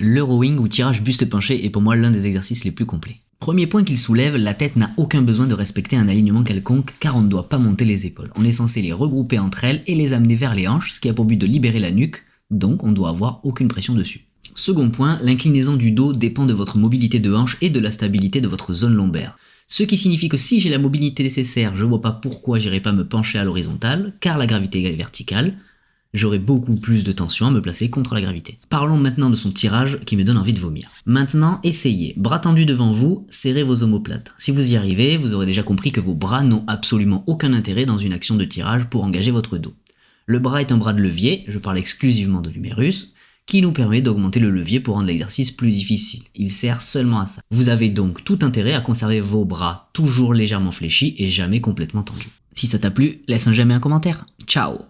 Le rowing ou tirage buste penché est pour moi l'un des exercices les plus complets. Premier point qu'il soulève, la tête n'a aucun besoin de respecter un alignement quelconque car on ne doit pas monter les épaules. On est censé les regrouper entre elles et les amener vers les hanches, ce qui a pour but de libérer la nuque, donc on doit avoir aucune pression dessus. Second point, l'inclinaison du dos dépend de votre mobilité de hanche et de la stabilité de votre zone lombaire. Ce qui signifie que si j'ai la mobilité nécessaire, je vois pas pourquoi j'irai pas me pencher à l'horizontale, car la gravité est verticale, j'aurai beaucoup plus de tension à me placer contre la gravité. Parlons maintenant de son tirage qui me donne envie de vomir. Maintenant, essayez. Bras tendus devant vous, serrez vos omoplates. Si vous y arrivez, vous aurez déjà compris que vos bras n'ont absolument aucun intérêt dans une action de tirage pour engager votre dos. Le bras est un bras de levier, je parle exclusivement de l'humérus, qui nous permet d'augmenter le levier pour rendre l'exercice plus difficile. Il sert seulement à ça. Vous avez donc tout intérêt à conserver vos bras toujours légèrement fléchis et jamais complètement tendus. Si ça t'a plu, laisse un j'aime un commentaire. Ciao